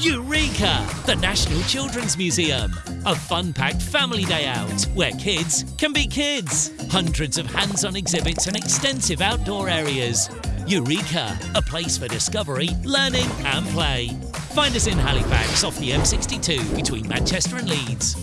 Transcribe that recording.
Eureka, the National Children's Museum. A fun packed family day out where kids can be kids. Hundreds of hands on exhibits and extensive outdoor areas. Eureka, a place for discovery, learning, and play. Find us in Halifax off the M62 between Manchester and Leeds.